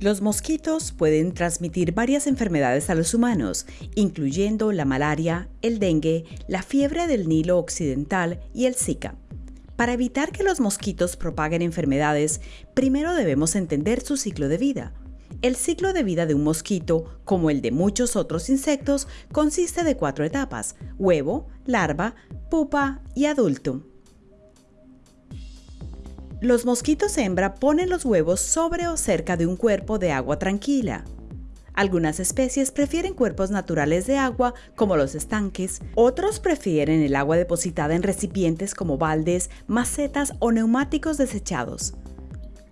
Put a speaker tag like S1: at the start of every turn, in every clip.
S1: Los mosquitos pueden transmitir varias enfermedades a los humanos, incluyendo la malaria, el dengue, la fiebre del Nilo Occidental y el Zika. Para evitar que los mosquitos propaguen enfermedades, primero debemos entender su ciclo de vida. El ciclo de vida de un mosquito, como el de muchos otros insectos, consiste de cuatro etapas, huevo, larva, pupa y adulto. Los mosquitos hembra ponen los huevos sobre o cerca de un cuerpo de agua tranquila. Algunas especies prefieren cuerpos naturales de agua como los estanques, otros prefieren el agua depositada en recipientes como baldes, macetas o neumáticos desechados.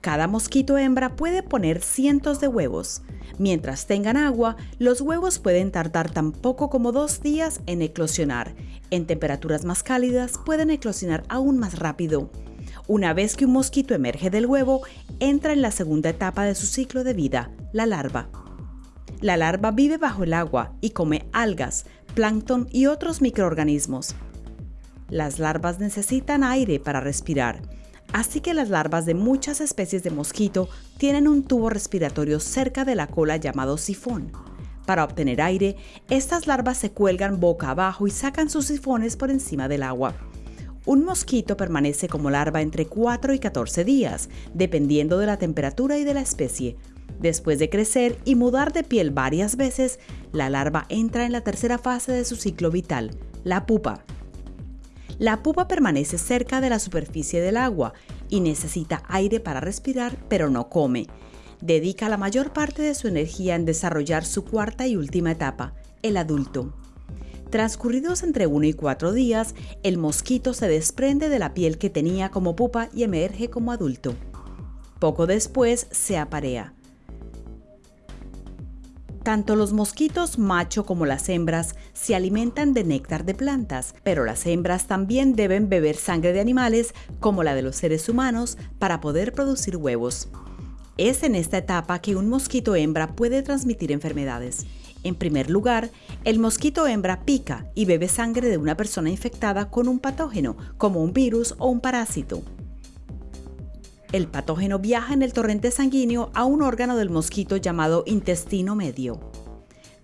S1: Cada mosquito hembra puede poner cientos de huevos. Mientras tengan agua, los huevos pueden tardar tan poco como dos días en eclosionar. En temperaturas más cálidas pueden eclosionar aún más rápido. Una vez que un mosquito emerge del huevo, entra en la segunda etapa de su ciclo de vida, la larva. La larva vive bajo el agua y come algas, plancton y otros microorganismos. Las larvas necesitan aire para respirar, así que las larvas de muchas especies de mosquito tienen un tubo respiratorio cerca de la cola llamado sifón. Para obtener aire, estas larvas se cuelgan boca abajo y sacan sus sifones por encima del agua. Un mosquito permanece como larva entre 4 y 14 días, dependiendo de la temperatura y de la especie. Después de crecer y mudar de piel varias veces, la larva entra en la tercera fase de su ciclo vital, la pupa. La pupa permanece cerca de la superficie del agua y necesita aire para respirar, pero no come. Dedica la mayor parte de su energía en desarrollar su cuarta y última etapa, el adulto. Transcurridos entre 1 y 4 días, el mosquito se desprende de la piel que tenía como pupa y emerge como adulto. Poco después se aparea. Tanto los mosquitos macho como las hembras se alimentan de néctar de plantas, pero las hembras también deben beber sangre de animales como la de los seres humanos para poder producir huevos. Es en esta etapa que un mosquito hembra puede transmitir enfermedades. En primer lugar, el mosquito hembra pica y bebe sangre de una persona infectada con un patógeno, como un virus o un parásito. El patógeno viaja en el torrente sanguíneo a un órgano del mosquito llamado intestino medio.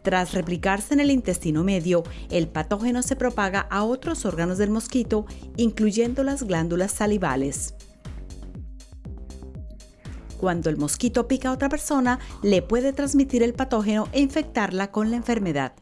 S1: Tras replicarse en el intestino medio, el patógeno se propaga a otros órganos del mosquito, incluyendo las glándulas salivales. Cuando el mosquito pica a otra persona, le puede transmitir el patógeno e infectarla con la enfermedad.